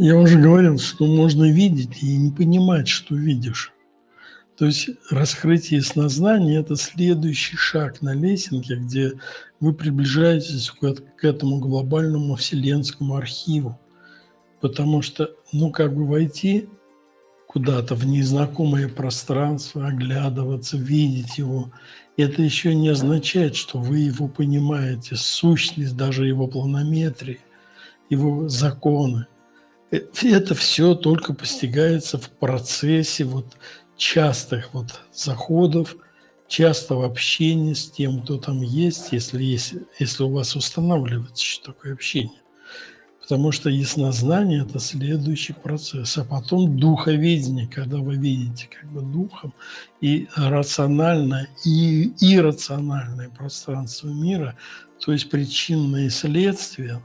Я уже говорил, что можно видеть и не понимать, что видишь. То есть раскрытие снознания – это следующий шаг на лесенке, где вы приближаетесь к этому глобальному вселенскому архиву. Потому что, ну, как бы войти куда-то в незнакомое пространство, оглядываться, видеть его, это еще не означает, что вы его понимаете, сущность даже его планометрии, его законы. Это все только постигается в процессе вот частых вот заходов, частого общения с тем, кто там есть, если, есть, если у вас устанавливается что такое общение. Потому что яснознание – это следующий процесс. А потом духовидение, когда вы видите как бы духом и рациональное, и иррациональное пространство мира, то есть причинные и следствия,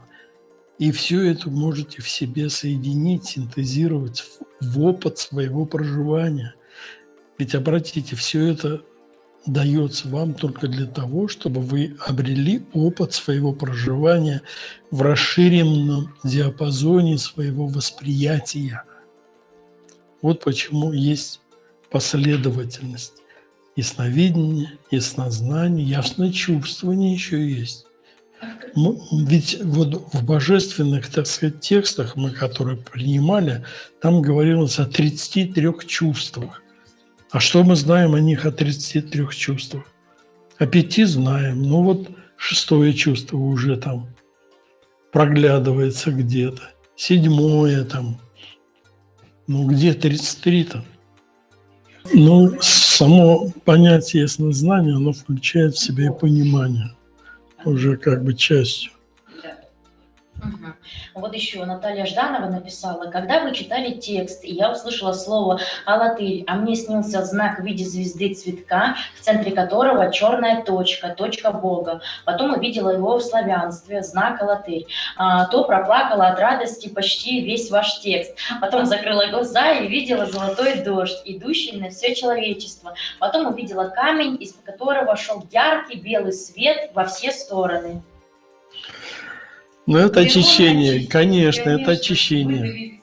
и все это можете в себе соединить, синтезировать в опыт своего проживания – ведь обратите, все это дается вам только для того, чтобы вы обрели опыт своего проживания в расширенном диапазоне своего восприятия. Вот почему есть последовательность. Ясновидение, яснознание, ясночувствование еще есть. Ведь вот в божественных, так сказать, текстах, мы которые принимали, там говорилось о 33 чувствах. А что мы знаем о них, о 33 чувствах? О пяти знаем. Ну вот шестое чувство уже там проглядывается где-то. Седьмое там. Ну где 33-то? Ну, само понятие яснознания, оно включает в себя и понимание уже как бы частью. Угу. Вот еще Наталья Жданова написала, когда вы читали текст, и я услышала слово «алатырь», а мне снился знак в виде звезды цветка, в центре которого черная точка, точка Бога. Потом увидела его в славянстве, знак «алатырь». А, то проплакала от радости почти весь ваш текст. Потом закрыла глаза и видела золотой дождь, идущий на все человечество. Потом увидела камень, из которого шел яркий белый свет во все стороны. Ну, это очищение, конечно, это очищение.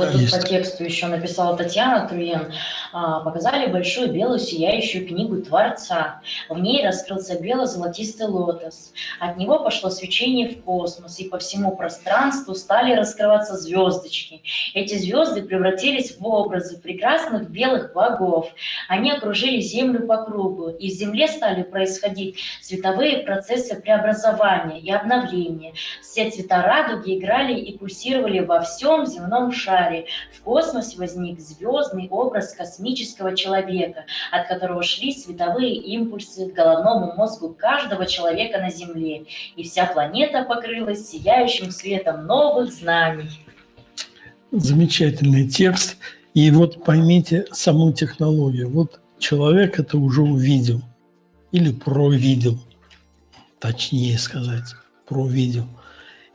Вот тут по тексту еще написала Татьяна Труен. А, показали большую белую сияющую книгу Творца. В ней раскрылся бело-золотистый лотос. От него пошло свечение в космос, и по всему пространству стали раскрываться звездочки. Эти звезды превратились в образы прекрасных белых богов. Они окружили Землю по кругу, и в Земле стали происходить световые процессы преобразования и обновления. Все цвета радуги играли и пульсировали во всем земном шаре шаре в космосе возник звездный образ космического человека, от которого шли световые импульсы к головному мозгу каждого человека на Земле, и вся планета покрылась сияющим светом новых знаний. Замечательный текст. И вот поймите саму технологию. Вот человек это уже увидел или провидел, точнее сказать, провидел –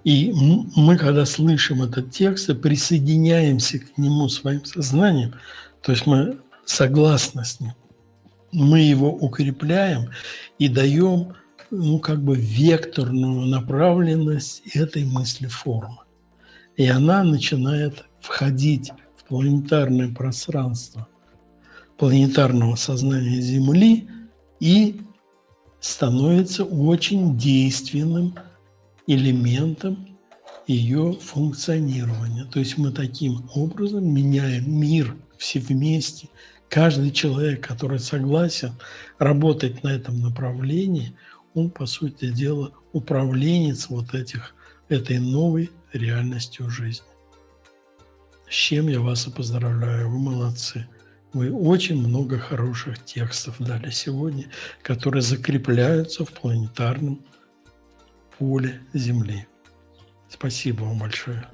и мы, когда слышим этот текст, присоединяемся к нему своим сознанием, то есть мы согласны с ним, мы его укрепляем и даем, ну, как бы векторную направленность этой мысли формы. И она начинает входить в планетарное пространство планетарного сознания Земли и становится очень действенным элементом ее функционирования. То есть мы таким образом меняем мир все вместе. Каждый человек, который согласен работать на этом направлении, он, по сути дела, управленец вот этих, этой новой реальностью жизни. С чем я вас и поздравляю, вы молодцы. Вы очень много хороших текстов дали сегодня, которые закрепляются в планетарном поле Земли. Спасибо вам большое.